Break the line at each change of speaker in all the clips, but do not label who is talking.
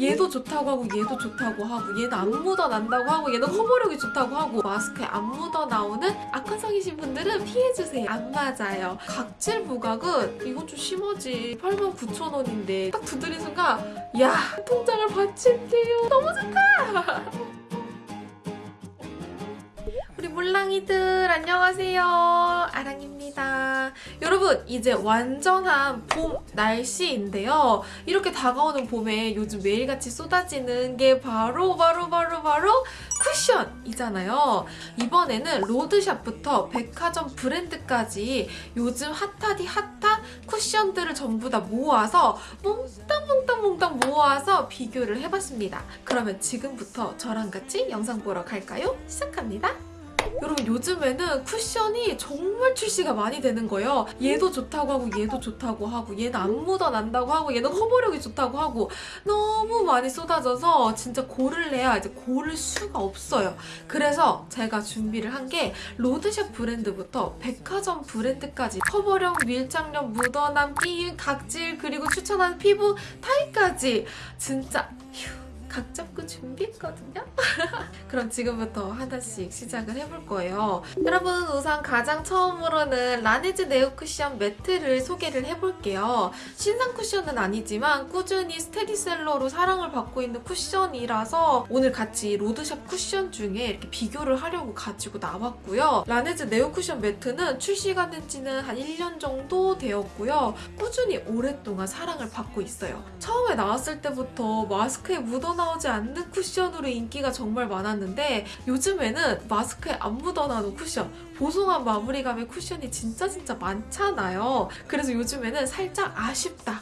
얘도 좋다고 하고 얘도 좋다고 하고 얘는 안 묻어난다고 하고 얘는 커버력이 좋다고 하고 마스크에 안 묻어나오는 악화성이신 분들은 피해주세요. 안 맞아요. 각질 부각은 이건 좀 심하지. 89,000원인데 딱 두드린 순간 야 통장을 바칠게요. 너무 좋다. 우리 몰랑이들 안녕하세요. 아랑입니다. 여러분 이제 완전한 봄 날씨인데요. 이렇게 다가오는 봄에 요즘 매일같이 쏟아지는 게 바로 바로 바로 바로 쿠션이잖아요. 이번에는 로드샵부터 백화점 브랜드까지 요즘 핫하디 핫한 쿠션들을 전부 다 모아서 몽땅 몽땅 몽땅 모아서 비교를 해봤습니다. 그러면 지금부터 저랑 같이 영상 보러 갈까요? 시작합니다. 여러분 요즘에는 쿠션이 정말 출시가 많이 되는 거예요. 얘도 좋다고 하고 얘도 좋다고 하고 얘는 안 묻어난다고 하고 얘는 커버력이 좋다고 하고 너무 많이 쏟아져서 진짜 고를래야 이제 고를 수가 없어요. 그래서 제가 준비를 한 게 로드샵 브랜드부터 백화점 브랜드까지 커버력, 밀착력, 묻어남, 끼임, 각질 그리고 추천하는 피부 타입까지 진짜 휴 각 잡고 준비했거든요. 그럼 지금부터 하나씩 시작을 해볼 거예요. 여러분 우선 가장 처음으로는 라네즈 네오 쿠션 매트를 소개를 해볼게요. 신상 쿠션은 아니지만 꾸준히 스테디셀러로 사랑을 받고 있는 쿠션이라서 오늘 같이 로드샵 쿠션 중에 이렇게 비교를 하려고 가지고 나왔고요. 라네즈 네오 쿠션 매트는 출시가 된 지는 한 1년 정도 되었고요. 꾸준히 오랫동안 사랑을 받고 있어요. 처음에 나왔을 때부터 마스크에 묻어 나 오지 않는 쿠션으로 인기가 정말 많았는데 요즘에는 마스크에 안 묻어나는 쿠션 보송한 마무리감의 쿠션이 진짜 진짜 많잖아요. 그래서 요즘에는 살짝 아쉽다.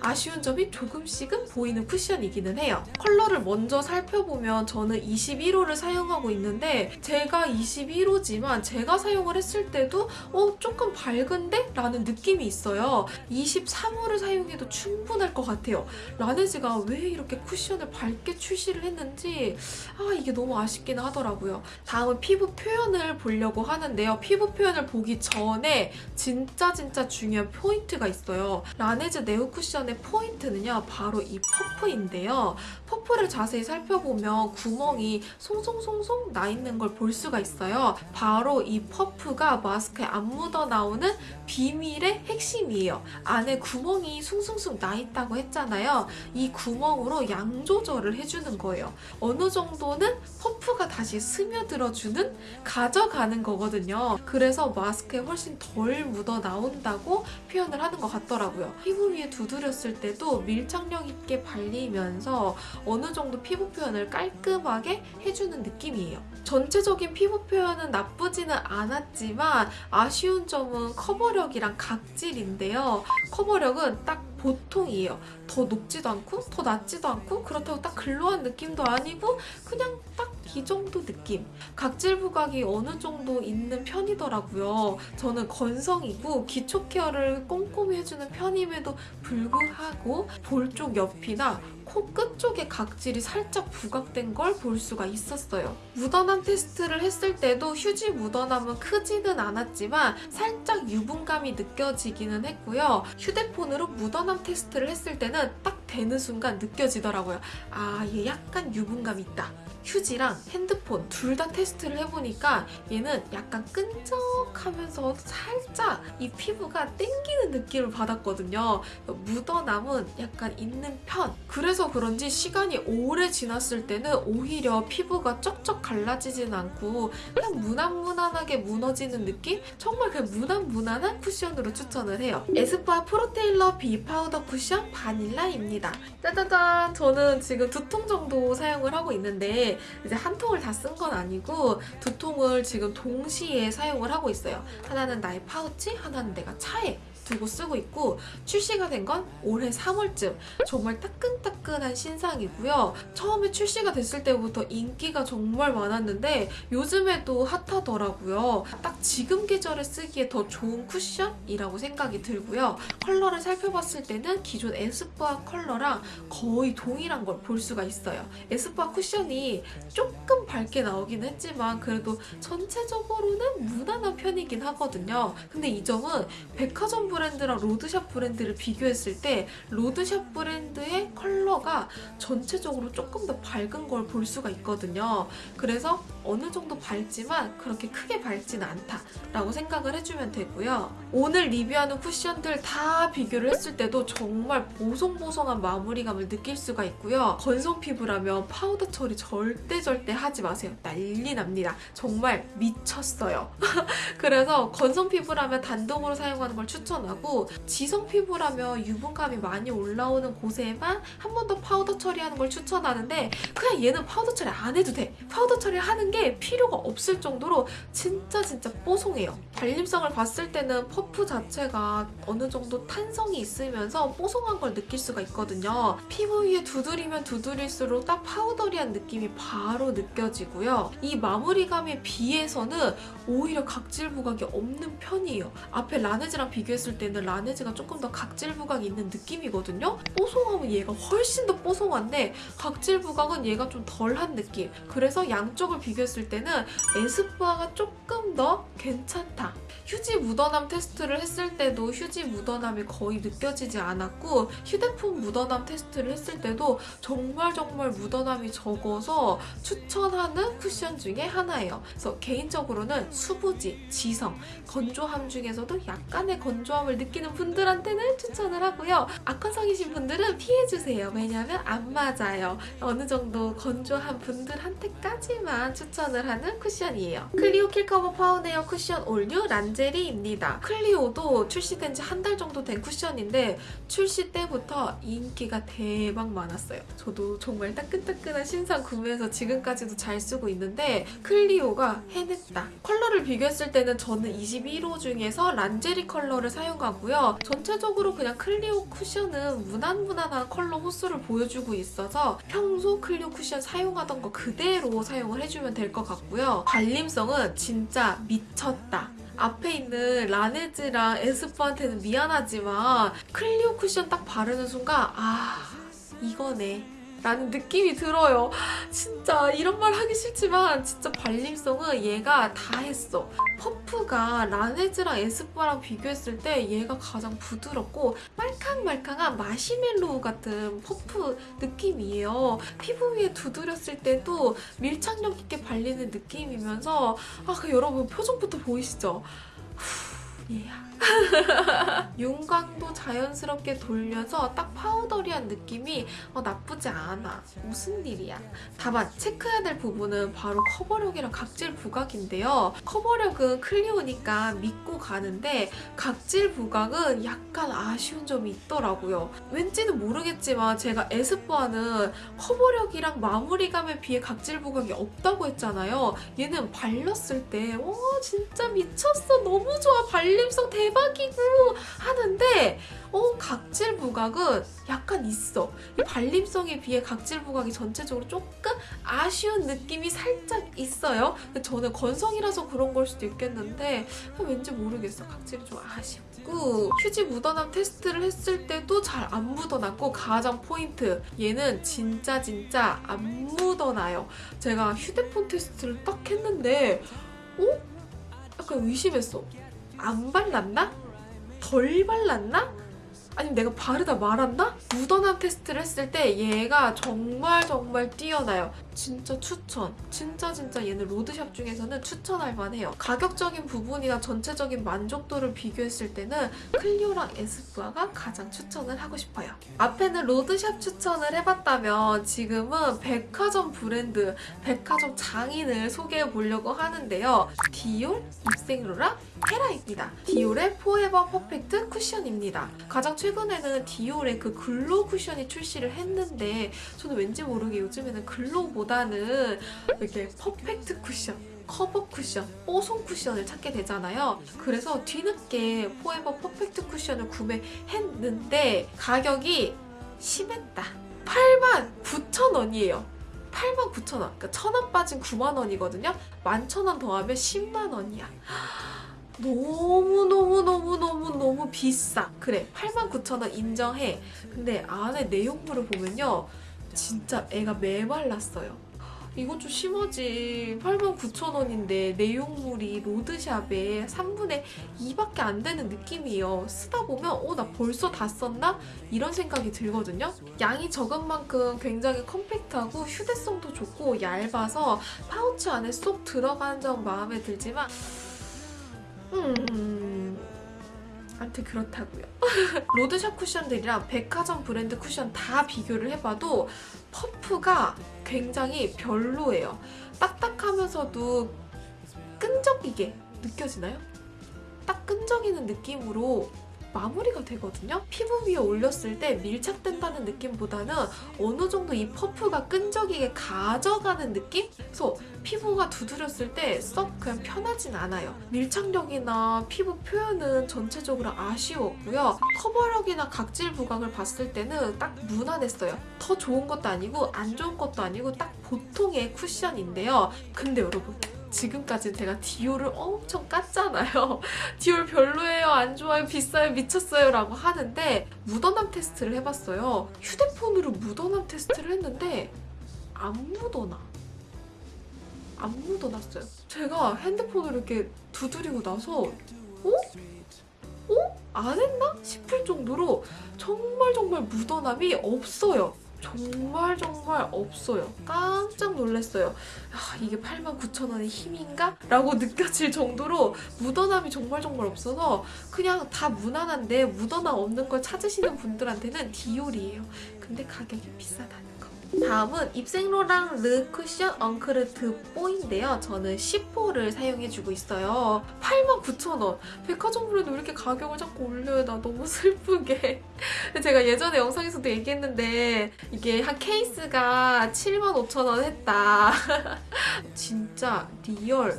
아쉬운 점이 조금씩은 보이는 쿠션이기는 해요. 컬러를 먼저 살펴보면 저는 21호를 사용하고 있는데 제가 21호지만 제가 사용을 했을 때도 어 조금 밝은데? 라는 느낌이 있어요. 23호를 사용해도 충분할 것 같아요. 라네즈가 왜 이렇게 쿠션을 밝게 출시를 했는지 아 이게 너무 아쉽긴 하더라고요. 다음은 피부 표현을 보려고 하는데요. 피부 표현을 보기 전에 진짜 진짜 중요한 포인트가 있어요. 라네즈 네오 쿠션 의 포인트는요. 바로 이 퍼프인데요. 퍼프를 자세히 살펴보면 구멍이 송송송송 나 있는 걸 볼 수가 있어요. 바로 이 퍼프가 마스크에 안 묻어 나오는 비밀의 핵심이에요. 안에 구멍이 숭숭숭 나 있다고 했잖아요. 이 구멍으로 양 조절을 해주는 거예요. 어느 정도는 퍼프가 다시 스며들어주는 가져가는 거거든요. 그래서 마스크에 훨씬 덜 묻어 나온다고 표현을 하는 것 같더라고요. 피부 위에 두드렸을 때도 밀착력 있게 발리면서 어느 정도 피부 표현을 깔끔하게 해주는 느낌이에요. 전체적인 피부 표현은 나쁘지는 않았지만 아쉬운 점은 커버력이랑 각질인데요. 커버력은 딱 보통이에요. 더 높지도 않고 더 낮지도 않고 그렇다고 딱 글로한 느낌도 아니고 그냥 딱 이 정도 느낌. 각질 부각이 어느 정도 있는 편이더라고요. 저는 건성이고 기초 케어를 꼼꼼히 해주는 편임에도 불구하고 볼 쪽 옆이나 코 끝 쪽에 각질이 살짝 부각된 걸 볼 수가 있었어요. 묻어남 테스트를 했을 때도 휴지 묻어남은 크지는 않았지만 살짝 유분감이 느껴지기는 했고요. 휴대폰으로 묻어남 테스트를 했을 때는 딱 되는 순간 느껴지더라고요. 아, 얘 약간 유분감 있다. 휴지랑 핸드폰 둘 다 테스트를 해보니까 얘는 약간 끈적하면서 살짝 이 피부가 땡기는 느낌을 받았거든요. 묻어남은 약간 있는 편. 그래서 그런지 시간이 오래 지났을 때는 오히려 피부가 쩍쩍 갈라지진 않고 그냥 무난무난하게 무너지는 느낌? 정말 그냥 무난무난한 쿠션으로 추천을 해요. 에스쁘아 프로테일러 비 파우더 쿠션 바닐라입니다. 짜자잔! 저는 지금 두 통 정도 사용을 하고 있는데 이제 한 통을 다 쓴 건 아니고 두 통을 지금 동시에 사용을 하고 있어요. 하나는 나의 파우치, 하나는 내가 차에 두고 쓰고 있고 출시가 된 건 올해 3월쯤 정말 따끈따끈한 신상이고요. 처음에 출시가 됐을 때부터 인기가 정말 많았는데 요즘에도 핫하더라고요. 딱 지금 계절에 쓰기에 더 좋은 쿠션이라고 생각이 들고요. 컬러를 살펴봤을 때는 기존 에스쁘아 컬러랑 거의 동일한 걸 볼 수가 있어요. 에스쁘아 쿠션이 조금 밝게 나오긴 했지만 그래도 전체적으로는 무난한 편이긴 하거든요. 근데 이 점은 백화점 브랜드랑 로드샵 브랜드를 비교했을 때 로드샵 브랜드의 컬러가 전체적으로 조금 더 밝은 걸 볼 수가 있거든요. 그래서 어느 정도 밝지만 그렇게 크게 밝진 않다라고 생각을 해주면 되고요. 오늘 리뷰하는 쿠션들 다 비교를 했을 때도 정말 보송보송한 마무리감을 느낄 수가 있고요. 건성 피부라면 파우더 처리 절대 절대 하지 마세요. 난리 납니다. 정말 미쳤어요. 그래서 건성 피부라면 단독으로 사용하는 걸 추천 하고 지성 피부라면 유분감이 많이 올라오는 곳에만 한 번 더 파우더 처리하는 걸 추천하는데 그냥 얘는 파우더 처리 안 해도 돼. 파우더 처리하는 게 필요가 없을 정도로 진짜 진짜 뽀송해요. 발림성을 봤을 때는 퍼프 자체가 어느 정도 탄성이 있으면서 뽀송한 걸 느낄 수가 있거든요. 피부 위에 두드리면 두드릴수록 딱 파우더리한 느낌이 바로 느껴지고요. 이 마무리감에 비해서는 오히려 각질 부각이 없는 편이에요. 앞에 라네즈랑 비교했을 때는 라네즈가 조금 더 각질 부각이 있는 느낌이거든요. 뽀송하면 얘가 훨씬 더 뽀송한데 각질 부각은 얘가 좀 덜한 느낌. 그래서 양쪽을 비교했을 때는 에스쁘아가 조금 더 괜찮다. 휴지 묻어남 테스트를 했을 때도 휴지 묻어남이 거의 느껴지지 않았고 휴대폰 묻어남 테스트를 했을 때도 정말 정말 묻어남이 적어서 추천하는 쿠션 중에 하나예요. 그래서 개인적으로는 수부지, 지성, 건조함 중에서도 약간의 건조함 을 느끼는 분들한테는 추천을 하고요. 악건성이신 분들은 피해주세요. 왜냐하면 안 맞아요. 어느 정도 건조한 분들한테까지만 추천을 하는 쿠션이에요. 클리오 킬커버 파운웨어 쿠션 올뉴 란제리입니다. 클리오도 출시된 지 한 달 정도 된 쿠션인데 출시 때부터 인기가 대박 많았어요. 저도 정말 따끈따끈한 신상 구매해서 지금까지도 잘 쓰고 있는데 클리오가 해냈다. 컬러를 비교했을 때는 저는 21호 중에서 란제리 컬러를 사용 하고요. 전체적으로 그냥 클리오 쿠션은 무난무난한 컬러 호수를 보여주고 있어서 평소 클리오 쿠션 사용하던 거 그대로 사용을 해주면 될 것 같고요. 발림성은 진짜 미쳤다. 앞에 있는 라네즈랑 에스쁘아한테는 미안하지만 클리오 쿠션 딱 바르는 순간 아 이거네 라는 느낌이 들어요. 진짜 이런 말 하기 싫지만 진짜 발림성은 얘가 다 했어. 퍼프가 라네즈랑 에스쁘아랑 비교했을 때 얘가 가장 부드럽고 말캉말캉한 마시멜로우 같은 퍼프 느낌이에요. 피부 위에 두드렸을 때도 밀착력 있게 발리는 느낌이면서 아, 그 여러분 표정부터 보이시죠? 후, 얘야. 윤광도 자연스럽게 돌려서 딱 파우더리한 느낌이 어, 나쁘지 않아. 무슨 일이야. 다만 체크해야 될 부분은 바로 커버력이랑 각질 부각인데요. 커버력은 클리오니까 믿고 가는데 각질 부각은 약간 아쉬운 점이 있더라고요. 왠지는 모르겠지만 제가 에스쁘아는 커버력이랑 마무리감에 비해 각질 부각이 없다고 했잖아요. 얘는 발랐을 때와 진짜 미쳤어. 너무 좋아. 발 림성 대박이고 하는데 어 각질 부각은 약간 있어. 이 발림성에 비해 각질 부각이 전체적으로 조금 아쉬운 느낌이 살짝 있어요. 근데 저는 건성이라서 그런 걸 수도 있겠는데 왠지 모르겠어. 각질이 좀 아쉽고 휴지 묻어남 테스트를 했을 때도 잘 안 묻어났고 가장 포인트 얘는 진짜 진짜 안 묻어나요. 제가 휴대폰 테스트를 딱 했는데 어? 약간 의심했어. 안 발랐나? 덜 발랐나? 아니면 내가 바르다 말았나? 묻어남 테스트를 했을 때 얘가 정말 정말 뛰어나요. 진짜 추천. 진짜 진짜 얘는 로드샵 중에서는 추천할 만해요. 가격적인 부분이나 전체적인 만족도를 비교했을 때는 클리오랑 에스쁘아가 가장 추천을 하고 싶어요. 앞에는 로드샵 추천을 해봤다면 지금은 백화점 브랜드, 백화점 장인을 소개해 보려고 하는데요. 디올, 입생로랑, 헤라입니다. 디올의 포에버 퍼펙트 쿠션입니다. 가장 최근에는 디올의 그 글로우 쿠션이 출시를 했는데 저는 왠지 모르게 요즘에는 글로우 보다는 이렇게 퍼펙트 쿠션 커버 쿠션, 뽀송 쿠션을 찾게 되잖아요. 그래서 뒤늦게 포에버 퍼펙트 쿠션을 구매했는데 가격이 심했다. 89,000원이에요. 89,000원. 그러니까 1,000원 빠진 9만원이거든요. 11,000원 더하면 10만원이야. 너무너무너무너무너무 비싸. 그래, 89,000원 인정해. 근데 안에 내용물을 보면요. 진짜 애가 메말랐어요. 이건 좀 심하지. 89,000원인데 내용물이 로드샵에 3분의 2밖에 안 되는 느낌이에요. 쓰다 보면 어, 나 벌써 다 썼나? 이런 생각이 들거든요. 양이 적은 만큼 굉장히 컴팩트하고 휴대성도 좋고 얇아서 파우치 안에 쏙 들어가는 점 마음에 들지만 음... 아무튼 그렇다고요. 로드샵 쿠션들이랑 백화점 브랜드 쿠션 다 비교를 해봐도 퍼프가 굉장히 별로예요. 딱딱하면서도 끈적이게 느껴지나요? 딱 끈적이는 느낌으로 마무리가 되거든요. 피부 위에 올렸을 때 밀착된다는 느낌보다는 어느 정도 이 퍼프가 끈적이게 가져가는 느낌? 그래서 피부가 두드렸을 때 썩 그냥 편하진 않아요. 밀착력이나 피부 표현은 전체적으로 아쉬웠고요. 커버력이나 각질 부각을 봤을 때는 딱 무난했어요. 더 좋은 것도 아니고 안 좋은 것도 아니고 딱 보통의 쿠션인데요. 근데 여러분 지금까지 제가 디올을 엄청 깠잖아요. 디올 별로예요, 안 좋아요, 비싸요, 미쳤어요 라고 하는데 묻어남 테스트를 해봤어요. 휴대폰으로 묻어남 테스트를 했는데 안 묻어나. 안 묻어났어요. 제가 핸드폰으로 이렇게 두드리고 나서 어? 어? 안 했나? 싶을 정도로 정말 정말 묻어남이 없어요. 정말 정말 없어요. 깜짝 놀랐어요. 아, 이게 89,000원의 힘인가? 라고 느껴질 정도로 묻어남이 정말 정말 없어서 그냥 다 무난한데 묻어남 없는 걸 찾으시는 분들한테는 디올이에요. 근데 가격이 비싸다는 거. 다음은 입생로랑 르 쿠션 엉크르 드 뽀인데요. 저는 10호를 사용해주고 있어요. 89,000원. 백화점 브랜드 왜 이렇게 가격을 자꾸 올려요? 나 너무 슬프게. 제가 예전에 영상에서도 얘기했는데 이게 한 케이스가 75,000원 했다. 진짜 real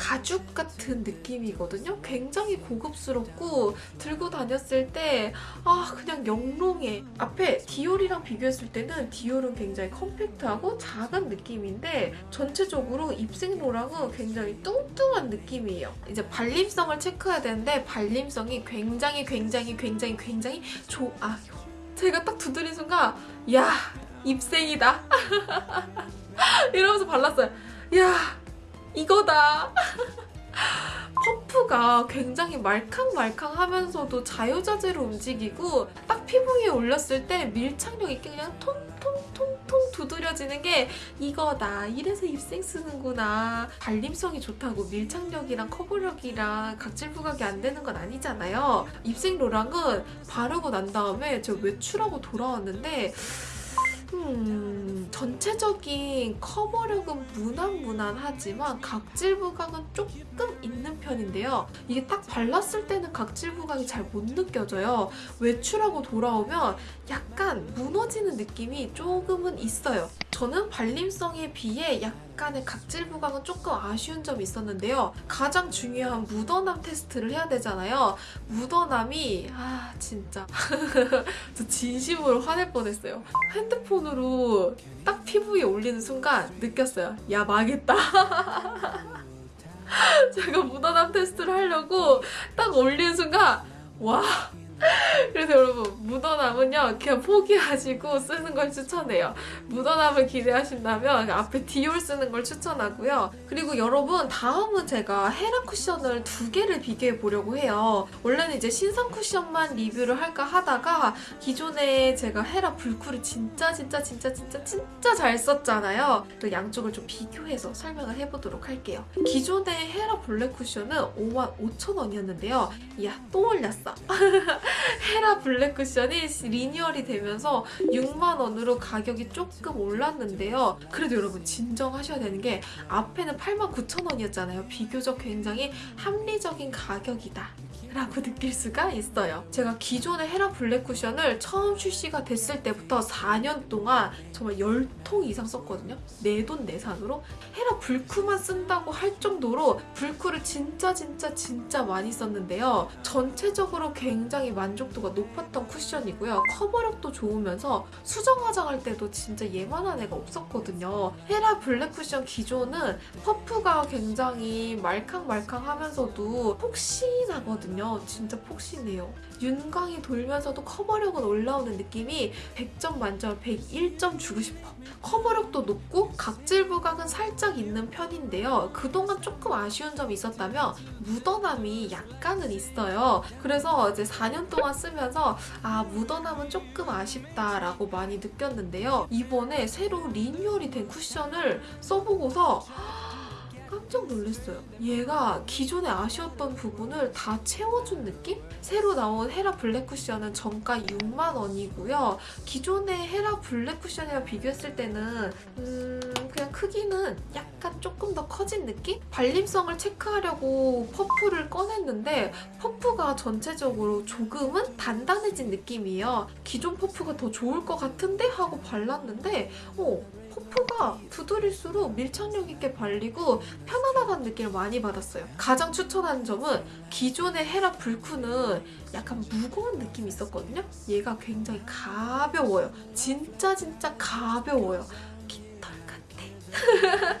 가죽 같은 느낌이거든요. 굉장히 고급스럽고 들고 다녔을 때 아 그냥 영롱해. 앞에 디올이랑 비교했을 때는 디올은 굉장히 컴팩트하고 작은 느낌인데 전체적으로 입생로랑은 굉장히 뚱뚱한 느낌이에요. 이제 발림성을 체크해야 되는데 발림성이 굉장히 굉장히 굉장히 굉장히 좋아요. 제가 딱 두드린 순간 야 입생이다 이러면서 발랐어요. 야 이거다. 퍼프가 굉장히 말캉말캉하면서도 자유자재로 움직이고 딱 피부 위에 올렸을 때 밀착력 있게 그냥 통통통통 두드려지는 게 이거다. 이래서 입생 쓰는구나. 발림성이 좋다고 밀착력이랑 커버력이랑 각질 부각이 안 되는 건 아니잖아요. 입생 로랑은 바르고 난 다음에 제가 외출하고 돌아왔는데 음, 전체적인 커버력은 무난무난하지만 각질 부각은 조금 있는 편인데요. 이게 딱 발랐을 때는 각질 부각이 잘 못 느껴져요. 외출하고 돌아오면 약간 무너지는 느낌이 조금은 있어요. 저는 발림성에 비해 약간 의 각질 부각은 조금 아쉬운 점이 있었는데요. 가장 중요한 묻어남 테스트를 해야 되잖아요. 묻어남이 아 진짜 저 진심으로 화낼 뻔했어요. 핸드폰으로 딱 피부에 올리는 순간 느꼈어요. 야 망했다. 제가 묻어남 테스트를 하려고 딱 올리는 순간 와 그래서 여러분 묻어남은요 그냥 포기하시고 쓰는 걸 추천해요. 묻어남을 기대하신다면 앞에 디올 쓰는 걸 추천하고요. 그리고 여러분 다음은 제가 헤라 쿠션을 두 개를 비교해 보려고 해요. 원래는 이제 신상 쿠션만 리뷰를 할까 하다가 기존에 제가 헤라 블쿠를 진짜 진짜 진짜 진짜 진짜 잘 썼잖아요. 그 양쪽을 좀 비교해서 설명을 해보도록 할게요. 기존의 헤라 블랙 쿠션은 55,000원이었는데요. 이야 또 올렸어 헤라 블랙 쿠션이 리뉴얼이 되면서 6만 원으로 가격이 조금 올랐는데요. 그래도 여러분 진정하셔야 되는 게 앞에는 8만 9천 원이었잖아요. 비교적 굉장히 합리적인 가격이다. 라고 느낄 수가 있어요. 제가 기존의 헤라 블랙 쿠션을 처음 출시가 됐을 때부터 4년 동안 정말 10통 이상 썼거든요. 내 돈 내산으로 헤라 블쿠만 쓴다고 할 정도로 블쿠를 진짜 진짜 진짜 많이 썼는데요. 전체적으로 굉장히 만족도가 높았던 쿠션이고요. 커버력도 좋으면서 수정 화장할 때도 진짜 얘만한 애가 없었거든요. 헤라 블랙 쿠션 기존은 퍼프가 굉장히 말캉말캉하면서도. 쓰면요 진짜 폭신해요. 윤광이 돌면서도 커버력은 올라오는 느낌이 100점 만점 101점 주고 싶어. 커버력도 높고 각질 부각은 살짝 있는 편인데요. 그동안 조금 아쉬운 점이 있었다면 묻어남이 약간은 있어요. 그래서 이제 4년 동안 쓰면서 아 묻어남은 조금 아쉽다라고 많이 느꼈는데요. 이번에 새로 리뉴얼이 된 쿠션을 써보고서 깜짝 놀랐어요. 얘가 기존에 아쉬웠던 부분을 다 채워준 느낌? 새로 나온 헤라 블랙 쿠션은 정가 6만 원이고요. 기존의 헤라 블랙 쿠션이랑 비교했을 때는 음 그냥 크기는 약간 조금 더 커진 느낌? 발림성을 체크하려고 퍼프를 꺼냈는데 퍼프가 전체적으로 조금은 단단해진 느낌이에요. 기존 퍼프가 더 좋을 것 같은데 하고 발랐는데 어 퍼프가 두드릴수록 밀착력 있게 발리고 편안하다는 느낌을 많이 받았어요. 가장 추천하는 점은 기존의 헤라 불쿠는 약간 무거운 느낌이 있었거든요. 얘가 굉장히 가벼워요. 진짜 진짜 가벼워요. 깃털 같아.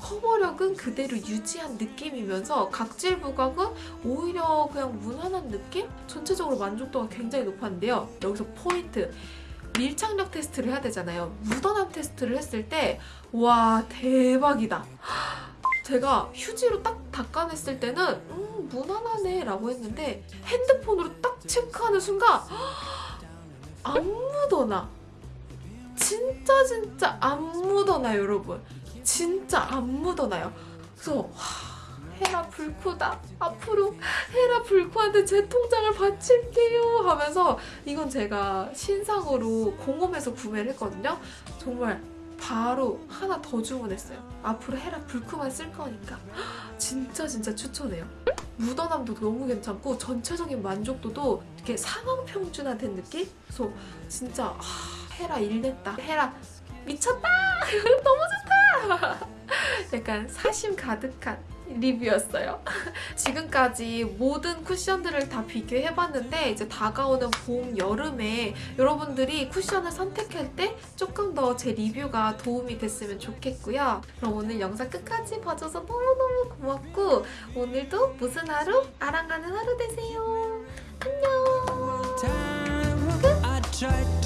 커버력은 그대로 유지한 느낌이면서 각질 부각은 오히려 그냥 무난한 느낌? 전체적으로 만족도가 굉장히 높았는데요. 여기서 포인트. 밀착력 테스트를 해야 되잖아요. 묻어남 테스트를 했을 때, 와, 대박이다. 제가 휴지로 딱 닦아냈을 때는, 음, 무난하네 라고 했는데, 핸드폰으로 딱 체크하는 순간, 안 묻어나. 진짜, 진짜 안 묻어나, 여러분. 진짜 안 묻어나요. 그래서, 와, 헤라 불쿠다. 앞으로 헤라 불쿠한테 제 통장을 바칠게요 하면서 이건 제가 신상으로 공홈에서 구매를 했거든요. 정말 바로 하나 더 주문했어요. 앞으로 헤라 불쿠만 쓸 거니까. 진짜 진짜 추천해요. 묻어남도 너무 괜찮고 전체적인 만족도도 이렇게 상황 평준화된 느낌? 그래서 진짜 아, 헤라 일냈다. 헤라 미쳤다! 너무 좋다! 약간 사심 가득한 리뷰였어요. 지금까지 모든 쿠션들을 다 비교해봤는데 이제 다가오는 봄, 여름에 여러분들이 쿠션을 선택할 때 조금 더 제 리뷰가 도움이 됐으면 좋겠고요. 그럼 오늘 영상 끝까지 봐줘서 너무너무 고맙고 오늘도 무슨 하루? 아랑가는 하루 되세요. 안녕! 끝!